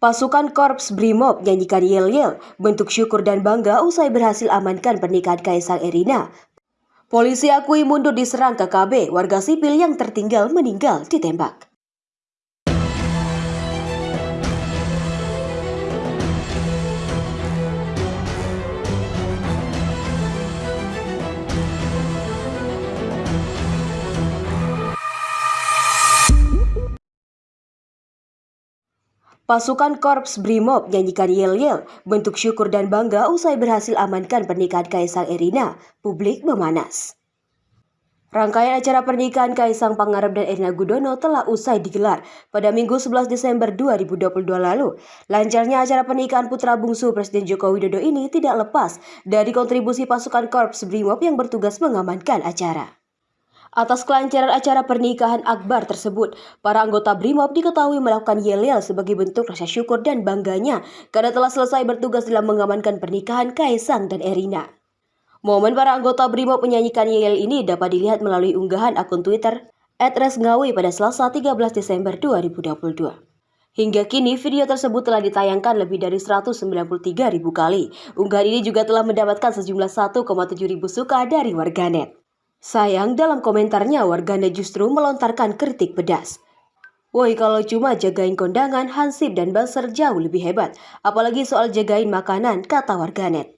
Pasukan Korps Brimob nyanyikan yel-yel, bentuk syukur dan bangga usai berhasil amankan pernikahan Kaisang Erina. Polisi akui mundur diserang KKB, warga sipil yang tertinggal meninggal ditembak. Pasukan Korps Brimob nyanyikan yel-yel, bentuk syukur dan bangga usai berhasil amankan pernikahan Kaisang Erina. Publik memanas. Rangkaian acara pernikahan Kaisang Pangarep dan Erina Gudono telah usai digelar pada Minggu 11 Desember 2022 lalu. Lancarnya acara pernikahan putra bungsu Presiden Joko Widodo ini tidak lepas dari kontribusi pasukan Korps Brimob yang bertugas mengamankan acara. Atas kelancaran acara pernikahan Akbar tersebut, para anggota BRIMOB diketahui melakukan yel-yel sebagai bentuk rasa syukur dan bangganya karena telah selesai bertugas dalam mengamankan pernikahan Kaisang dan Erina. Momen para anggota BRIMOB menyanyikan yel ini dapat dilihat melalui unggahan akun Twitter @resngawi pada Selasa 13 Desember 2022. Hingga kini video tersebut telah ditayangkan lebih dari 193 ribu kali. Unggahan ini juga telah mendapatkan sejumlah 1,7 ribu suka dari warganet. Sayang dalam komentarnya warganet justru melontarkan kritik pedas. Woi kalau cuma jagain kondangan, Hansip dan Banser jauh lebih hebat. Apalagi soal jagain makanan, kata warganet.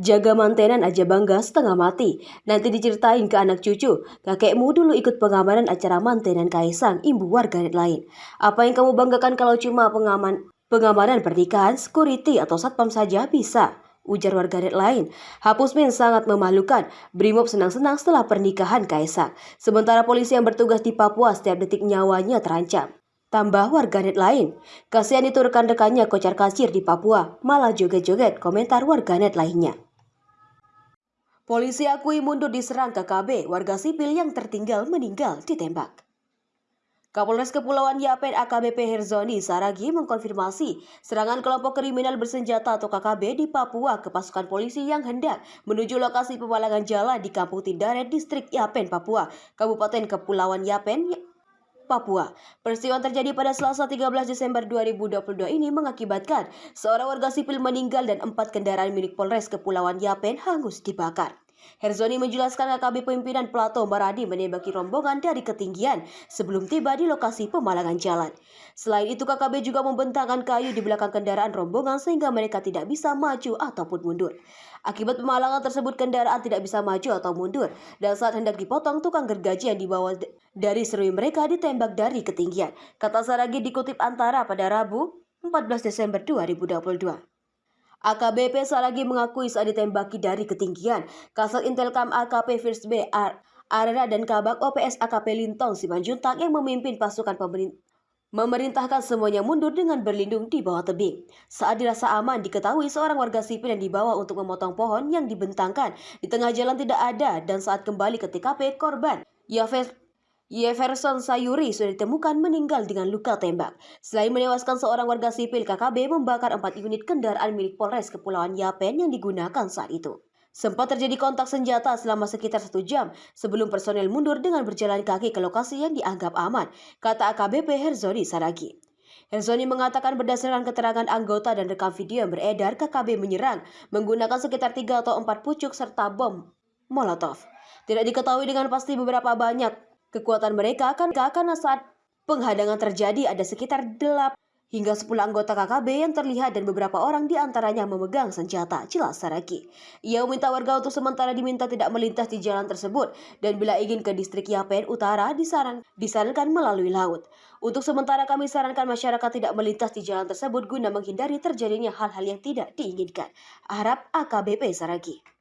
Jaga mantenan aja bangga setengah mati. Nanti diceritain ke anak cucu. Kakekmu dulu ikut pengamanan acara mantenan Kaisang, imbu warganet lain. Apa yang kamu banggakan kalau cuma pengaman pengamanan pernikahan, security atau satpam saja bisa? Ujar warganet lain, Hapusmin sangat memalukan. Brimob senang-senang setelah pernikahan Kaisang. Sementara polisi yang bertugas di Papua setiap detik nyawanya terancam. Tambah warganet lain, kasihan itu rekan-rekannya kocar kasir di Papua, malah joget-joget komentar warganet lainnya. Polisi akui mundur diserang KKB, warga sipil yang tertinggal meninggal ditembak. Kapolres Kepulauan Yapen AKBP Herzoni Saragi mengkonfirmasi serangan kelompok kriminal bersenjata atau KKB di Papua ke pasukan polisi yang hendak menuju lokasi pemalangan jalan di Kampung Tindaret, Distrik Yapen, Papua, Kabupaten Kepulauan Yapen, Papua. Peristiwa terjadi pada Selasa 13 Desember 2022 ini mengakibatkan seorang warga sipil meninggal dan empat kendaraan milik Polres Kepulauan Yapen hangus dibakar. Herzoni menjelaskan AKB pimpinan Plato Maradi menembaki rombongan dari ketinggian sebelum tiba di lokasi pemalangan jalan. Selain itu KKB juga membentangkan kayu di belakang kendaraan rombongan sehingga mereka tidak bisa maju ataupun mundur. Akibat pemalangan tersebut kendaraan tidak bisa maju atau mundur dan saat hendak dipotong tukang gergaji yang dibawa dari serui mereka ditembak dari ketinggian. Kata Saragi dikutip antara pada Rabu 14 Desember 2022. AKBP Saragi mengakui saat ditembaki dari ketinggian. Kasat Intelkam AKP First B Arena dan Kabak OPS AKP Lintong Simanjuntak yang memimpin pasukan pemerintah memerintahkan semuanya mundur dengan berlindung di bawah tebing. Saat dirasa aman, diketahui seorang warga sipil yang dibawa untuk memotong pohon yang dibentangkan di tengah jalan tidak ada dan saat kembali ke TKP korban Yafes Jefferson Sayuri sudah ditemukan meninggal dengan luka tembak. Selain menewaskan seorang warga sipil, KKB membakar empat unit kendaraan milik Polres Kepulauan Yapen yang digunakan saat itu. Sempat terjadi kontak senjata selama sekitar satu jam sebelum personel mundur dengan berjalan kaki ke lokasi yang dianggap aman, kata AKBP Herzoni Saragi. Herzoni mengatakan berdasarkan keterangan anggota dan rekam video yang beredar, KKB menyerang menggunakan sekitar tiga atau empat pucuk serta bom Molotov. Tidak diketahui dengan pasti beberapa banyak Kekuatan mereka akan karena saat penghadangan terjadi ada sekitar 8 hingga 10 anggota KKB yang terlihat dan beberapa orang di antaranya memegang senjata, jelas Saraki. Ia meminta warga untuk sementara diminta tidak melintas di jalan tersebut dan bila ingin ke distrik Yapen Utara disaran, disarankan melalui laut. Untuk sementara kami sarankan masyarakat tidak melintas di jalan tersebut guna menghindari terjadinya hal-hal yang tidak diinginkan. Harap AKBP Saraki.